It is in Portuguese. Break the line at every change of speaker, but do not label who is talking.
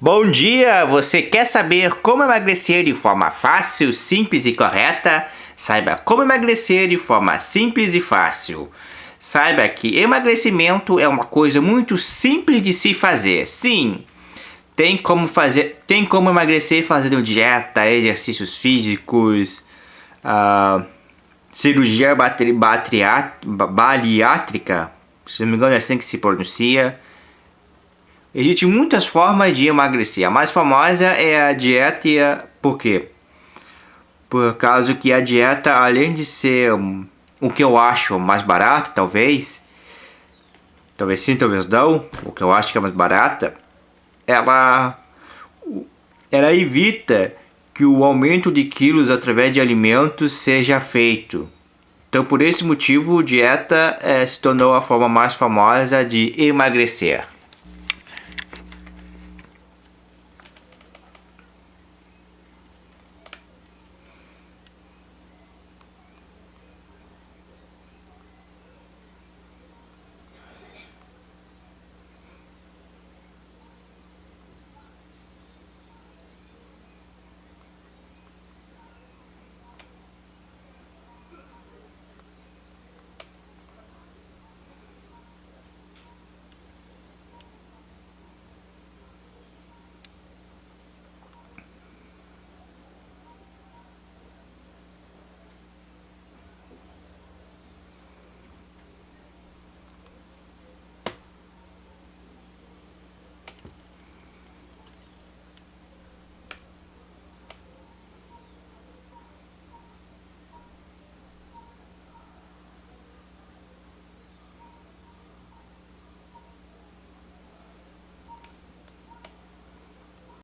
Bom dia! Você quer saber como emagrecer de forma fácil, simples e correta? Saiba como emagrecer de forma simples e fácil. Saiba que emagrecimento é uma coisa muito simples de se fazer. Sim, tem como fazer, tem como emagrecer fazendo dieta, exercícios físicos, uh, cirurgia bariátrica, se não me engano é assim que se pronuncia. Existem muitas formas de emagrecer. A mais famosa é a dieta, por quê? Por causa que a dieta, além de ser o que eu acho mais barato, talvez, talvez sim, talvez não, o que eu acho que é mais barata, ela, ela evita que o aumento de quilos através de alimentos seja feito. Então, por esse motivo, dieta é, se tornou a forma mais famosa de emagrecer.